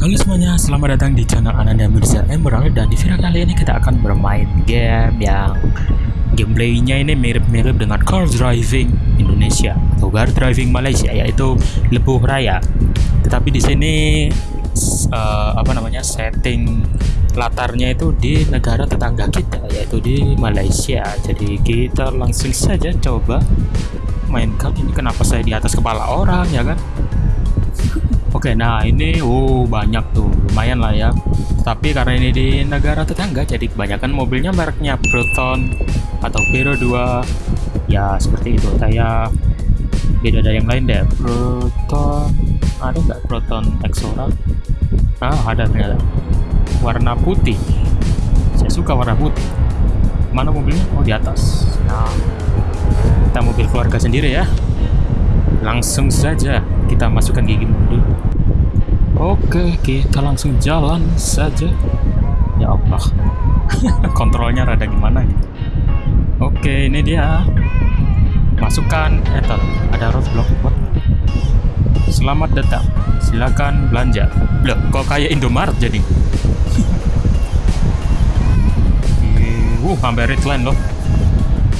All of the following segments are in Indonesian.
Halo semuanya, selamat datang di channel Ananda Mirza Emerald dan di video kali ini kita akan bermain game yang gameplaynya ini mirip-mirip dengan car driving Indonesia atau car driving Malaysia yaitu Lebuh Raya. Tetapi di sini uh, apa namanya setting latarnya itu di negara tetangga kita yaitu di Malaysia. Jadi kita langsung saja coba mainkan ini kenapa saya di atas kepala orang ya kan? Oke, nah ini oh banyak tuh, lumayan lah ya. Tapi karena ini di negara tetangga, jadi kebanyakan mobilnya mereknya Proton atau Hero 2. Ya seperti itu. Kayak beda dari yang lain deh. Proton, ada nggak Proton Exora? Ah ada ternyata. Warna putih. Saya suka warna putih. Mana mobilnya? Oh di atas. Nah, kita mobil keluarga sendiri ya. Langsung saja kita masukkan gigi oke kita langsung jalan saja. Ya Allah. Kontrolnya rada gimana gitu. Oke ini dia. Masukkan etal. Ada roadblock what? selamat datang. Silakan belanja. Loh kok kayak Indomaret jadi? Uh hampir red line loh.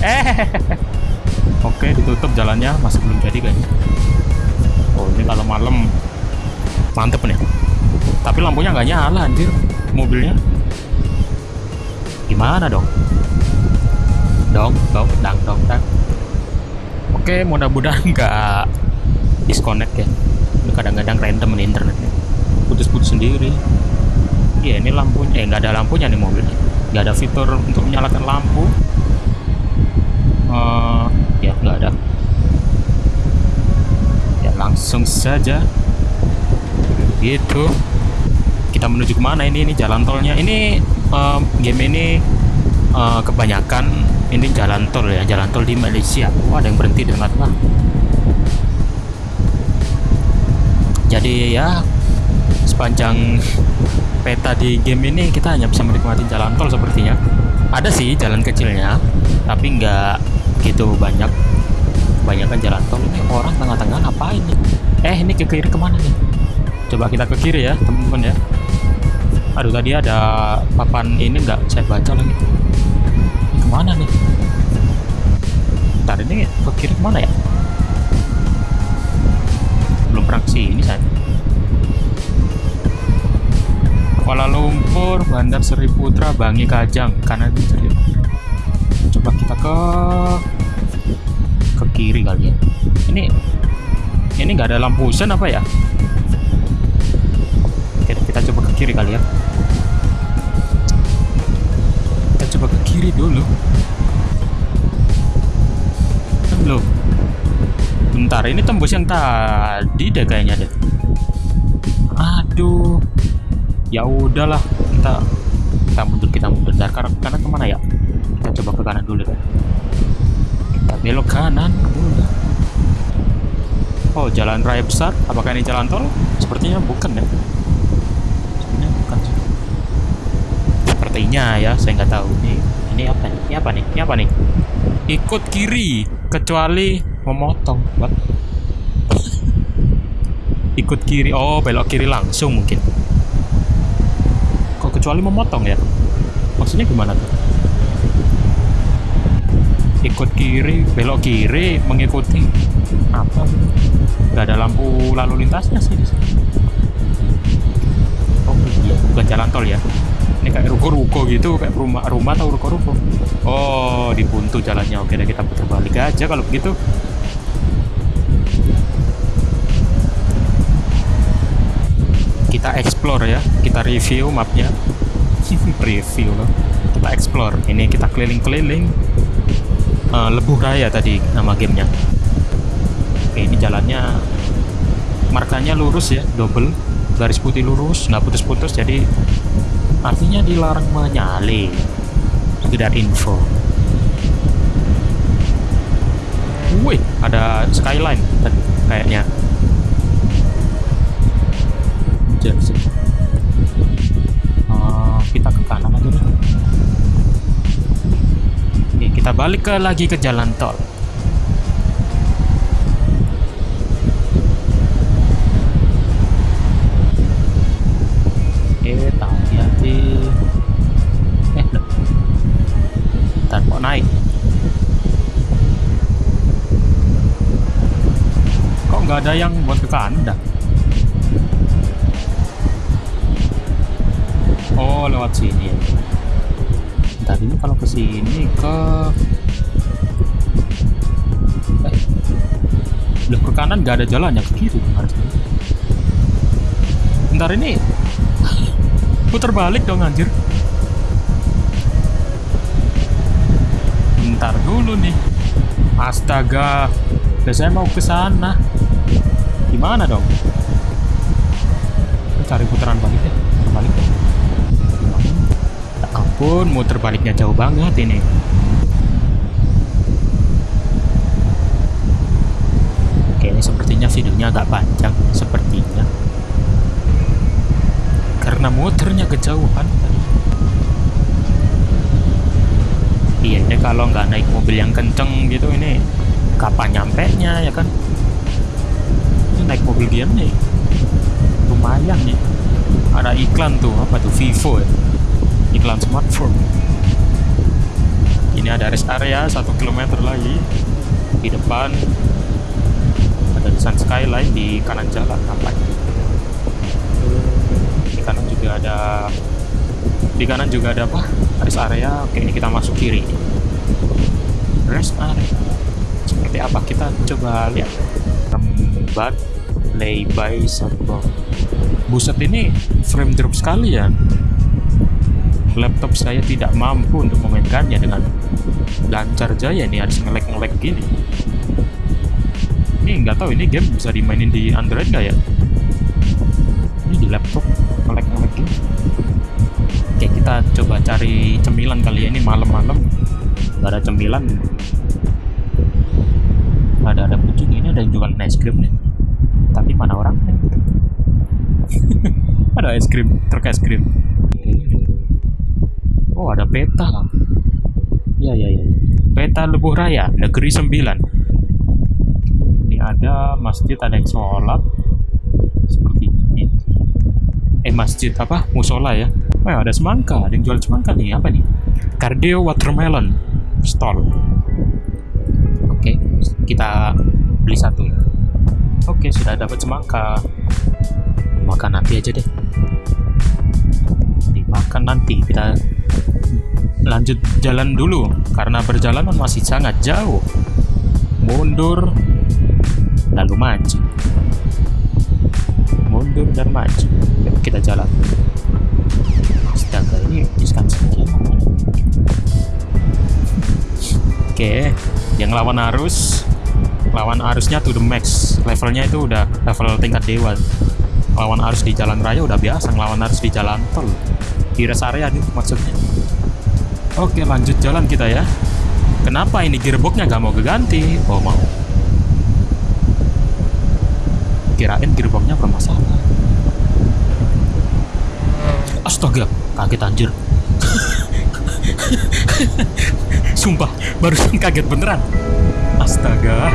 Eh oke ditutup jalannya. Masih belum jadi kayaknya. Oh ini kalau malam mantep nih. Tapi lampunya nggak nyala anjir. Mobilnya. Gimana dong? Dong dong dang dong dang. Oke mudah-mudahan nggak disconnect ya. Kadang-kadang random nih internetnya. Putus-putus sendiri. Iya ini lampunya. Eh nggak ada lampunya nih mobilnya nggak ada fitur untuk menyalakan lampu. Uh, ya nggak ada. Langsung saja gitu. Kita menuju ke mana ini? Ini jalan tolnya. Ini uh, game ini uh, kebanyakan ini jalan tol ya jalan tol di Malaysia. Oh, ada yang berhenti di tengah-tengah. Jadi ya sepanjang peta di game ini kita hanya bisa menikmati jalan tol sepertinya. Ada sih jalan kecilnya tapi nggak gitu banyak. Kebanyakan jalan tol. Ini orang tengah-tengah ngapain nih? Eh ini ke kiri ke mana nih coba kita ke kiri ya teman-teman ya. Aduh tadi ada papan ini nggak saya baca lagi. Ke mana nih? Ntar ini ke kiri ke mana ya? Belum pernah ini saya Kuala Lumpur, Bandar Seri Putra, Bangi Kajang, kanan kiri. Coba kita ke ke kiri kali ya. Ini ini nggak ada lampu sen apa ya kita coba ke kiri kali ya. Kita coba ke kiri dulu. Loh. Bentar ini tembus yang tadi deh kayaknya deh. Aduh. Ya udahlah kita kita mundur kita mundur. Karena karena ke mana ya? Kita coba ke kanan dulu deh. Belok kanan udah oh jalan raya besar? Apakah ini jalan tol? Sepertinya bukan ya sepertinya bukan sih sepertinya ya saya nggak tahu. Ini ini apa nih? Ini apa nih? Ini apa nih? Ikut kiri kecuali memotong What? ikut kiri oh belok kiri langsung mungkin. Kok kecuali memotong ya? Maksudnya gimana tuh? Ikut kiri belok kiri mengikuti. Apa? Nggak ada lampu lalu lintasnya sih di sini. Oh iya bukan jalan tol ya ini kayak ruko-ruko gitu kayak rumah-rumah atau ruko-ruko. Oh dibuntu jalannya. Oke deh kita putar balik aja kalau begitu. Kita explore ya kita review mapnya. Review loh. Kita explore. Ini kita keliling-keliling uh, Lebuh Raya tadi nama gamenya. Oke ini jalannya markanya lurus ya double garis putih lurus nggak putus-putus jadi artinya dilarang menyalip sekedar info. Wih ada skyline tadi kayaknya. Uh, kita ke kanan aja deh. Kita balik ke lagi ke jalan tol naik. Kok nggak ada yang buat ke kanan oh lewat sini. Tadinya kalau ke sini ke Udah ke kanan nggak ada jalannya ke kiri ntar ini putar balik dong anjir. Ntar dulu nih. Astaga. Udah saya mau ke sana. Gimana dong? Cari putaran balik deh. Putar balik ya ampun baliknya jauh banget ini. Oke, ini sepertinya videonya agak panjang, sepertinya. Karena muternya kejauhan tadi. Iya, ini kalau nggak naik mobil yang kenceng gitu, ini kapan nyampe nya ya kan? Ini naik mobil dia nih, lumayan nih. Ada iklan tuh, apa tuh, Vivo ya? Iklan smartphone. Ini ada rest area satu kilometer lagi di depan ada desain skyline di kanan jalan apa di kanan juga ada di kanan juga ada apa? Rest area. Oke ini kita masuk kiri. Rest area. Seperti apa? Kita coba lihat. Rembat play by server buset ini frame drop sekali ya. Laptop saya tidak mampu untuk memainkannya dengan lancar jaya nih harus ngelek-ngelek gini. Ini nggak tahu ini game bisa dimainin di Android nggak ya? Ini di laptop ngelek ngelek gitu oke kita coba cari cemilan kali ya ini malam-malam. Nggak ada cemilan. Ada ada kucing ini ada jualan es krim nih. Tapi mana orangnya? Ada es krim truk es krim oh ada peta. Ya ya ya peta Lebuh Raya negeri 9 ada masjid ada yang sholat. Seperti ini. Eh masjid apa? Musola ya oh ada semangka ada yang jual semangka nih apa nih? Cardio watermelon stall. Oke kita beli satu. Ya oke sudah dapat semangka. Makan nanti aja deh. Dimakan nanti kita lanjut jalan dulu. Karena perjalanan masih sangat jauh. Mundur lalu maju mundur dan maju kita jalan astaga ini Wisconsin oke yang lawan arus lawan arusnya to the max. Levelnya itu udah level tingkat dewa. Lawan arus di jalan raya udah biasa ngelawan arus di jalan tol. Di rest area nih maksudnya. Oke lanjut jalan kita ya. Kenapa ini gearboxnya gak mau keganti? Oh mau. Kirain gearboxnya bermasalah astaga kaget anjir. Sumpah barusan kaget beneran. Astaga